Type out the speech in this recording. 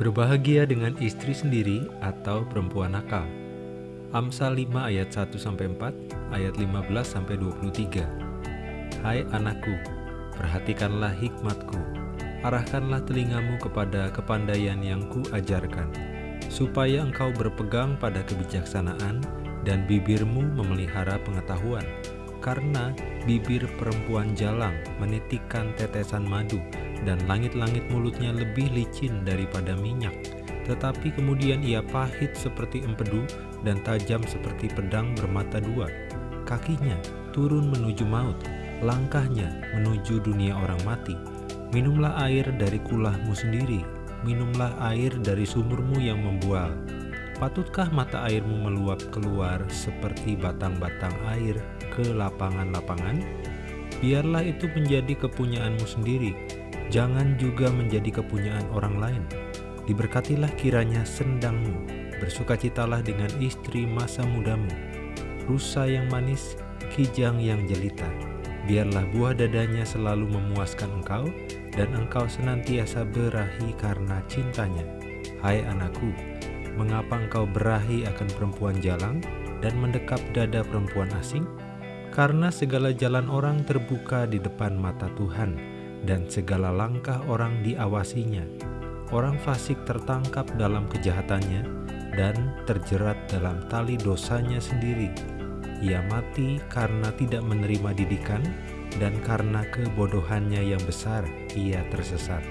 Berbahagia dengan istri sendiri atau perempuan nakal. Amsal 5 ayat 1 sampai 4, ayat 15 sampai 23. Hai anakku, perhatikanlah hikmatku. Arahkanlah telingamu kepada kepandaian yang kuajarkan, supaya engkau berpegang pada kebijaksanaan dan bibirmu memelihara pengetahuan. Karena bibir perempuan jalang menitikkan tetesan madu, dan langit-langit mulutnya lebih licin daripada minyak. Tetapi kemudian ia pahit seperti empedu dan tajam seperti pedang bermata dua. Kakinya turun menuju maut, langkahnya menuju dunia orang mati. Minumlah air dari kulahmu sendiri, minumlah air dari sumurmu yang membual. Patutkah mata airmu meluap keluar seperti batang-batang air ke lapangan-lapangan? Biarlah itu menjadi kepunyaanmu sendiri, jangan juga menjadi kepunyaan orang lain. Diberkatilah kiranya sendangmu, bersukacitalah dengan istri masa mudamu, rusa yang manis, kijang yang jelita. Biarlah buah dadanya selalu memuaskan engkau, dan engkau senantiasa berahi karena cintanya. Hai anakku, mengapa engkau berahi akan perempuan jalang dan mendekap dada perempuan asing? Karena segala jalan orang terbuka di depan mata Tuhan, dan segala langkah orang diawasinya. Orang fasik tertangkap dalam kejahatannya dan terjerat dalam tali dosanya sendiri. Ia mati karena tidak menerima didikan dan karena kebodohannya yang besar ia tersesat.